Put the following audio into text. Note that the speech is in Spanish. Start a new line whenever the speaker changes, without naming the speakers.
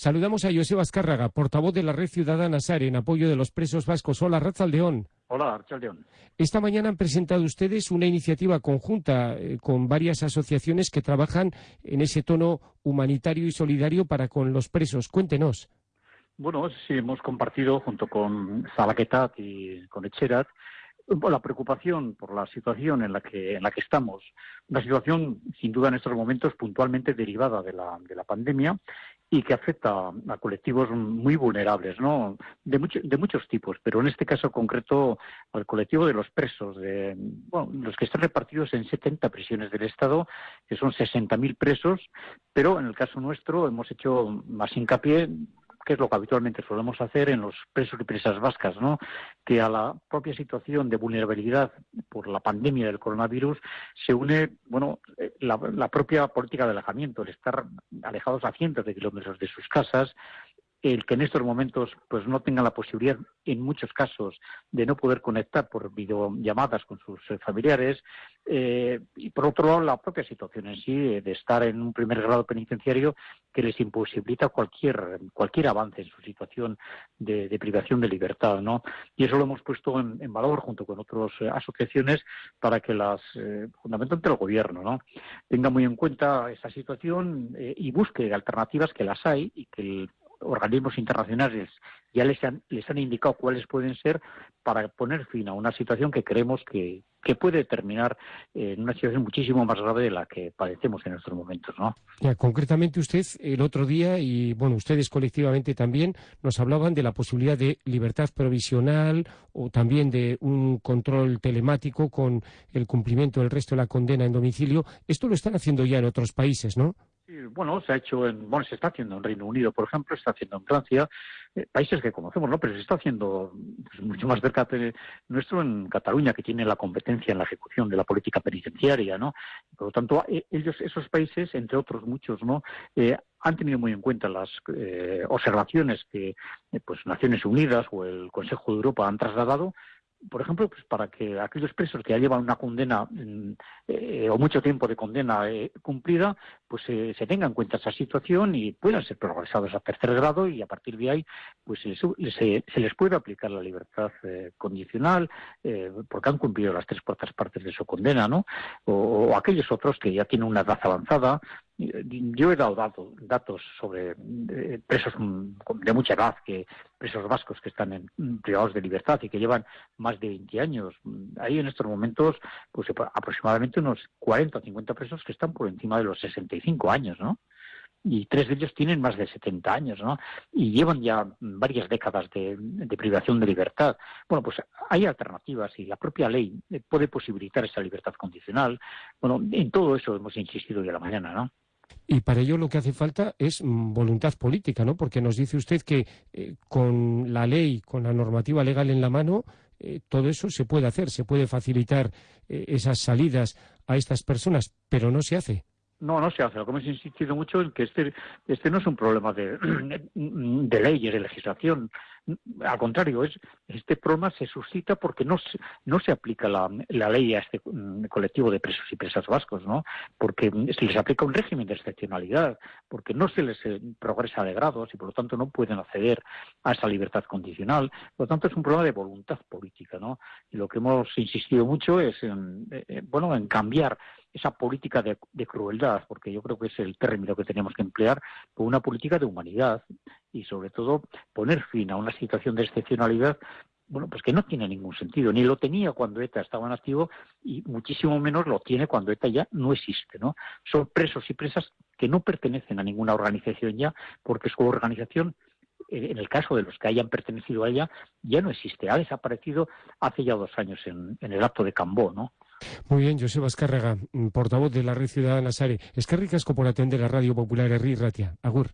Saludamos a José Azcárraga, portavoz de la Red Ciudadana SARE, en apoyo de los presos vascos. Hola, Ratzaldeón.
Hola, Ratzaldeón.
Esta mañana han presentado ustedes una iniciativa conjunta eh, con varias asociaciones que trabajan en ese tono humanitario y solidario para con los presos. Cuéntenos.
Bueno, sí, hemos compartido junto con Zalaquetat y con Echerat la preocupación por la situación en la que en la que estamos, una situación sin duda en estos momentos puntualmente derivada de la, de la pandemia y que afecta a colectivos muy vulnerables, ¿no? De, de muchos tipos, pero en este caso concreto al colectivo de los presos, de, bueno, los que están repartidos en 70 prisiones del Estado, que son 60.000 presos, pero en el caso nuestro hemos hecho más hincapié que es lo que habitualmente solemos hacer en los presos y presas vascas, ¿no? que a la propia situación de vulnerabilidad por la pandemia del coronavirus se une bueno, eh, la, la propia política de alejamiento, el estar alejados a cientos de kilómetros de sus casas, el que en estos momentos pues no tengan la posibilidad en muchos casos de no poder conectar por videollamadas con sus eh, familiares eh, y por otro lado la propia situación en sí eh, de estar en un primer grado penitenciario que les imposibilita cualquier cualquier avance en su situación de, privación de libertad no y eso lo hemos puesto en, valor junto con otras asociaciones para que las fundamentalmente el gobierno no tenga muy en cuenta esa situación y busque alternativas que las hay y que el organismos internacionales ya les han, les han indicado cuáles pueden ser para poner fin a una situación que creemos que, que puede terminar en una situación muchísimo más grave de la que padecemos en estos momentos, ¿no?
Ya, concretamente usted el otro día y bueno ustedes colectivamente también nos hablaban de la posibilidad de libertad provisional o también de un control telemático con el cumplimiento del resto de la condena en domicilio. Esto lo están haciendo ya en otros países, ¿no?
Bueno, se ha hecho en, bueno, se está haciendo en Reino Unido, por ejemplo, se está haciendo en Francia, eh, países que conocemos, ¿no? Pero se está haciendo pues, mucho más cerca de nuestro en Cataluña, que tiene la competencia en la ejecución de la política penitenciaria, ¿no? Por lo tanto, eh, ellos, esos países, entre otros muchos, ¿no? Eh, han tenido muy en cuenta las observaciones que pues Naciones Unidas o el Consejo de Europa han trasladado por ejemplo, pues para que aquellos presos que ya llevan una condena mm, eh, o mucho tiempo de condena eh, cumplida, pues eh, se tenga en cuenta esa situación y puedan ser progresados a tercer grado y a partir de ahí, pues se, se les puede aplicar la libertad condicional porque han cumplido las tres cuartas partes de su condena, ¿no? o, aquellos otros que ya tienen una edad avanzada yo he dado datos sobre eh, presos de mucha edad, que presos vascos que están en, privados de libertad y que llevan más de 20 años. Hay en estos momentos pues aproximadamente unos 40 o 50 presos que están por encima de los 65 años, ¿no? y tres de ellos tienen más de 70 años, ¿no? Y llevan ya varias décadas de, de, privación de libertad. Bueno, pues hay alternativas y la propia ley puede posibilitar esa libertad condicional. Bueno, en todo eso hemos insistido hoy a la mañana, ¿no?
Y para ello lo que hace falta es mm, voluntad política, ¿no? Porque nos dice usted que eh, con la ley, con la normativa legal en la mano, eh, todo eso se puede hacer, se puede facilitar eh, esas salidas a estas personas, pero no se hace.
No, no se hace. Lo que hemos insistido mucho en que este, este no es un problema de, de leyes, de legislación. Al contrario, es este problema se suscita porque no se, no se aplica la, la ley a este mm, colectivo de presos y presas vascos, ¿no? Porque se les aplica un régimen de excepcionalidad, porque no se les eh, progresa de grados y por lo tanto no pueden acceder a esa libertad condicional. Por lo tanto, es un problema de voluntad política, ¿no? Y lo que hemos insistido mucho es en, eh, eh, bueno, en cambiar esa política de, crueldad, porque yo creo que es el término que tenemos que emplear, una política de humanidad y sobre todo poner fin a una situación de excepcionalidad bueno, pues que no tiene ningún sentido, ni lo tenía cuando ETA estaba en activo y muchísimo menos lo tiene cuando ETA ya no existe, ¿no? Son presos y presas que no pertenecen a ninguna organización ya, porque su organización, en el caso de los que hayan pertenecido a ella, ya no existe, ha desaparecido hace ya dos años en, en el acto de Cambó, ¿no?
Muy bien, Joseba Escárraga, mm, portavoz de la Red Ciudadana Sare. Escarri por atender a Radio Popular Herri Ratia. Agur.